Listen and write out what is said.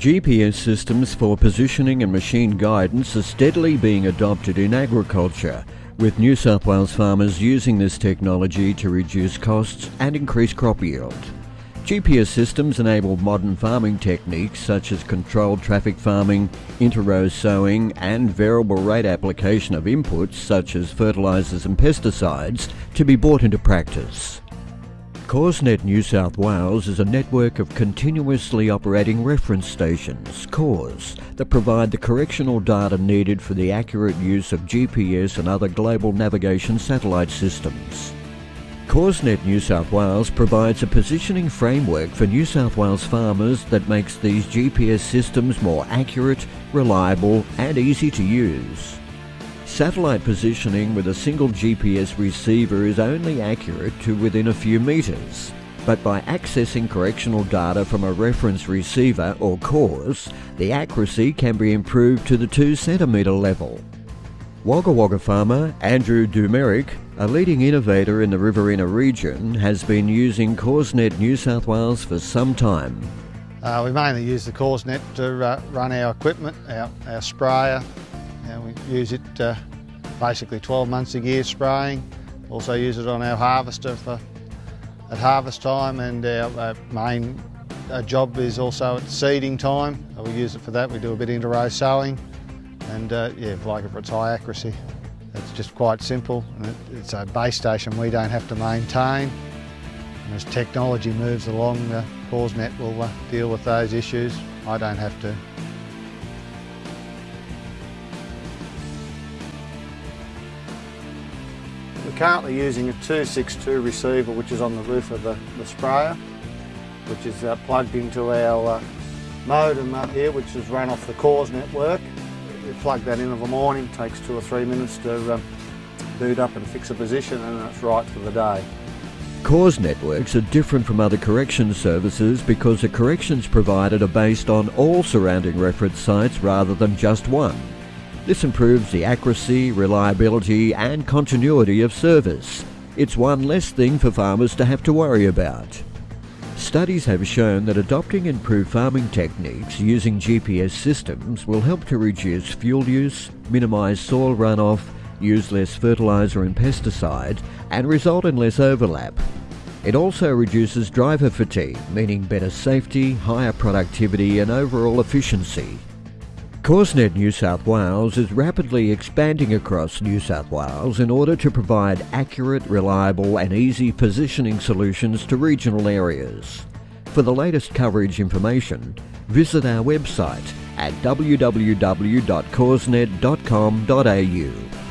GPS systems for positioning and machine guidance are steadily being adopted in agriculture, with New South Wales farmers using this technology to reduce costs and increase crop yield. GPS systems enable modern farming techniques such as controlled traffic farming, inter-row sowing and variable rate application of inputs such as fertilisers and pesticides to be brought into practice. CORSNet New South Wales is a network of continuously operating reference stations, CORS, that provide the correctional data needed for the accurate use of GPS and other global navigation satellite systems. CORSNet New South Wales provides a positioning framework for New South Wales farmers that makes these GPS systems more accurate, reliable and easy to use. Satellite positioning with a single GPS receiver is only accurate to within a few metres, but by accessing correctional data from a reference receiver or CORS, the accuracy can be improved to the 2 centimetre level. Wagga Wagga farmer Andrew Dumeric, a leading innovator in the Riverina region, has been using CORSNet New South Wales for some time. Uh, we mainly use the CORSNet to uh, run our equipment, our, our sprayer, and we use it uh, basically 12 months a year spraying. Also use it on our harvester for at harvest time and our, our main our job is also at seeding time. We use it for that. We do a bit of inter-row sowing and uh, yeah, like it for its high accuracy. It's just quite simple and it, it's a base station we don't have to maintain. And as technology moves along, the CORSNet will uh, deal with those issues. I don't have to. Currently using a 262 receiver which is on the roof of the, the sprayer which is uh, plugged into our uh, modem up here which is run off the CORS network. We plug that in of a morning, takes two or three minutes to um, boot up and fix a position and it's right for the day. CORS networks are different from other corrections services because the corrections provided are based on all surrounding reference sites rather than just one. This improves the accuracy, reliability and continuity of service. It's one less thing for farmers to have to worry about. Studies have shown that adopting improved farming techniques using GPS systems will help to reduce fuel use, minimise soil runoff, use less fertiliser and pesticide, and result in less overlap. It also reduces driver fatigue, meaning better safety, higher productivity and overall efficiency. CORSNet New South Wales is rapidly expanding across New South Wales in order to provide accurate, reliable and easy positioning solutions to regional areas. For the latest coverage information, visit our website at www.corsnet.com.au.